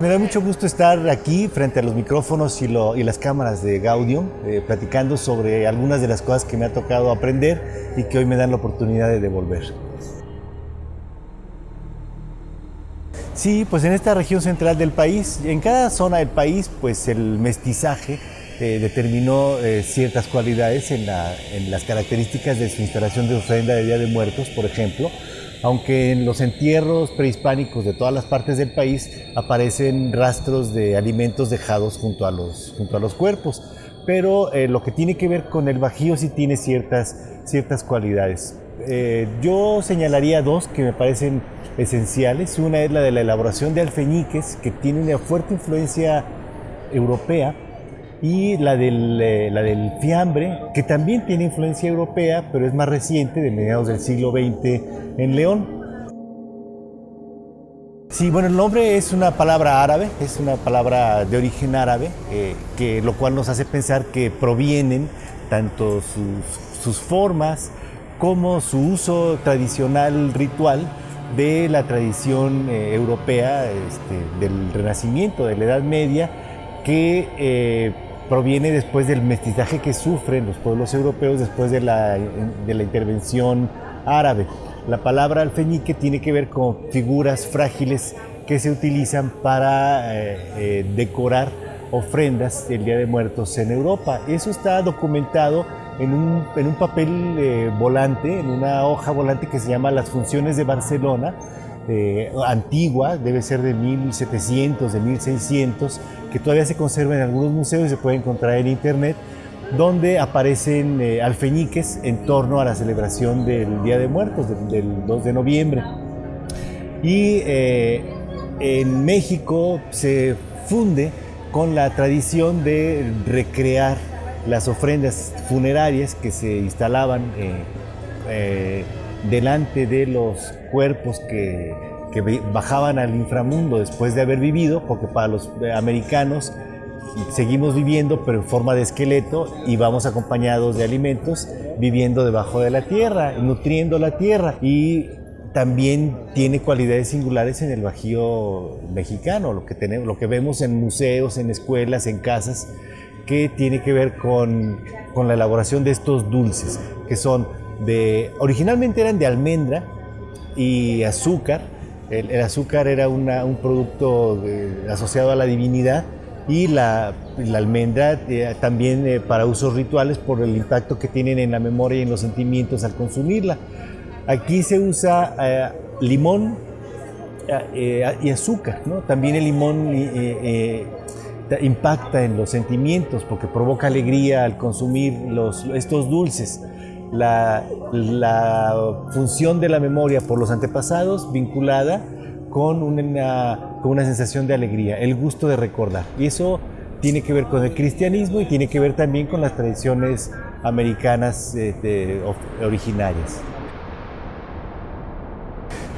Me da mucho gusto estar aquí frente a los micrófonos y, las cámaras de Gaudium, eh, platicando sobre algunas de las cosas que me ha tocado aprender y que hoy me dan la oportunidad de devolver. Sí, pues en esta región central del país, en cada zona del país, pues el mestizaje eh, determinó eh, ciertas cualidades en, en las características de su instalación de ofrenda de Día de Muertos, por ejemplo, aunque en los entierros prehispánicos de todas las partes del país aparecen rastros de alimentos dejados junto a los, junto a los cuerpos. Pero eh, lo que tiene que ver con el bajío sí tiene ciertas, ciertas cualidades. Eh, yo señalaría dos que me parecen esenciales. Una es la de la elaboración de alfeñiques, que tiene una fuerte influencia europea, y la del, eh, la del fiambre, que también tiene influencia europea, pero es más reciente, de mediados del siglo XX en León. Sí, bueno, el nombre es una palabra árabe, es una palabra de origen árabe, eh, que, lo cual nos hace pensar que provienen tanto sus, sus formas como su uso tradicional ritual de la tradición eh, europea este, del Renacimiento, de la Edad Media, que proviene después del mestizaje que sufren los pueblos europeos después de la, de la intervención árabe. La palabra alfeñique tiene que ver con figuras frágiles que se utilizan para eh, eh, decorar ofrendas del Día de Muertos en Europa. Eso está documentado en un, en un papel eh, volante, en una hoja volante que se llama Las Funciones de Barcelona, antigua, debe ser de 1700, de 1600, que todavía se conserva en algunos museos y se puede encontrar en internet, donde aparecen eh, alfeñiques en torno a la celebración del Día de Muertos, del, 2 de noviembre. Y eh, en México se funde con la tradición de recrear las ofrendas funerarias que se instalaban eh, delante de los cuerpos que que bajaban al inframundo después de haber vivido, porque para los eh, americanos seguimos viviendo, pero en forma de esqueleto y vamos acompañados de alimentos, viviendo debajo de la tierra, nutriendo la tierra. Y también tiene cualidades singulares en el Bajío mexicano, lo que, tenemos, lo que vemos en museos, en escuelas, en casas, que tiene que ver con, con la elaboración de estos dulces, que son de, originalmente eran de almendra y azúcar, el, azúcar era un producto asociado a la divinidad y la, almendra eh, también eh, para usos rituales por el impacto que tienen en la memoria y en los sentimientos al consumirla. Aquí se usa eh, limón y azúcar, ¿no? También el limón impacta en los sentimientos porque provoca alegría al consumir estos dulces la, función de la memoria por los antepasados vinculada con una, con una sensación de alegría, el gusto de recordar. Y eso tiene que ver con el cristianismo y tiene que ver también con las tradiciones americanas este, originarias.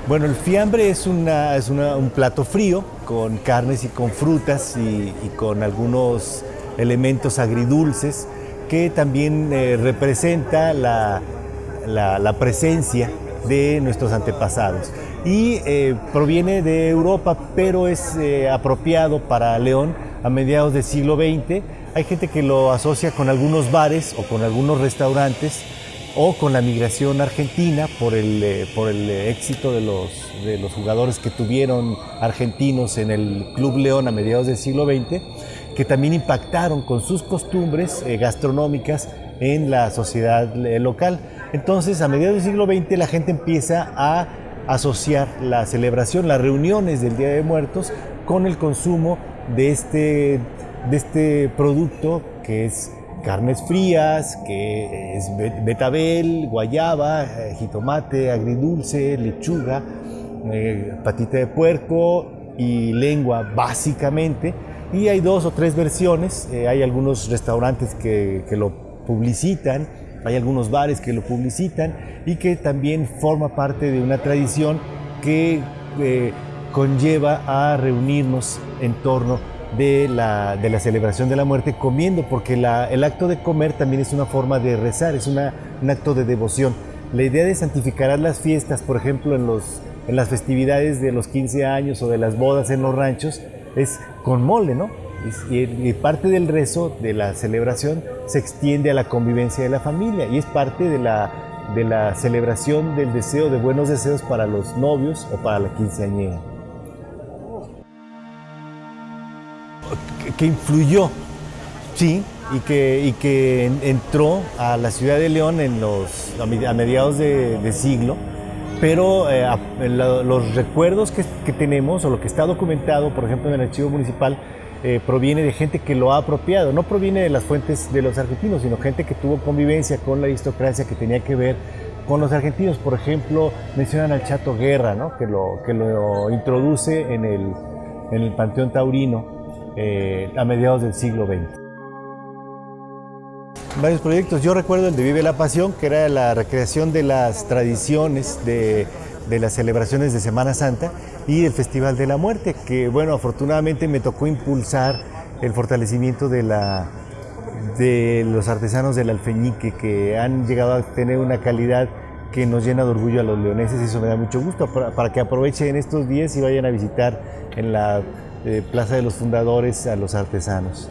Bueno, el fiambre es, una, es un plato frío con carnes y con frutas y, y con algunos elementos agridulces que también eh, representa la, presencia de nuestros antepasados. Y eh, proviene de Europa, pero es eh, apropiado para León a mediados del siglo XX. Hay gente que lo asocia con algunos bares o con algunos restaurantes o con la migración argentina por el, por el éxito de los, de los jugadores que tuvieron argentinos en el Club León a mediados del siglo XX que también impactaron con sus costumbres eh, gastronómicas en la sociedad eh, local. Entonces, a mediados del siglo XX la gente empieza a asociar la celebración, las reuniones del Día de Muertos con el consumo de este, de este producto que es carnes frías, que es betabel, guayaba, eh, jitomate, agridulce, lechuga, patita de puerco y lengua básicamente y hay dos o tres versiones, eh, hay algunos restaurantes que, que, lo publicitan, hay algunos bares que lo publicitan y que también forma parte de una tradición que eh, conlleva a reunirnos en torno de la, de la, celebración de la muerte comiendo, porque la, el acto de comer también es una forma de rezar, es una, un acto de devoción. La idea de santificar las fiestas, por ejemplo, en, los, en las festividades de los 15 años o de las bodas en los ranchos, es con mole, ¿no? Y, parte del rezo de la celebración se extiende a la convivencia de la familia y es parte de la, de la celebración del deseo de buenos deseos para los novios o para la quinceañera. Que influyó, sí, y que, y que entró a la ciudad de León en los, a mediados de, siglo, pero eh, los recuerdos que, tenemos o lo que está documentado, por ejemplo, en el archivo municipal, eh, proviene de gente que lo ha apropiado, no proviene de las fuentes de los argentinos, sino gente que tuvo convivencia con la aristocracia que tenía que ver con los argentinos. Por ejemplo, mencionan al Chato Guerra, ¿no? que, lo, que lo introduce en el, en el Panteón Taurino eh, a mediados del siglo XX. Varios proyectos. Yo recuerdo el de Vive la Pasión, que era la recreación de las tradiciones de, de las celebraciones de Semana Santa y el Festival de la Muerte, que bueno, afortunadamente me tocó impulsar el fortalecimiento de, la, de los artesanos del alfeñique que han llegado a tener una calidad que nos llena de orgullo a los leoneses y eso me da mucho gusto para, que aprovechen estos días y vayan a visitar en la eh, Plaza de los Fundadores a los artesanos.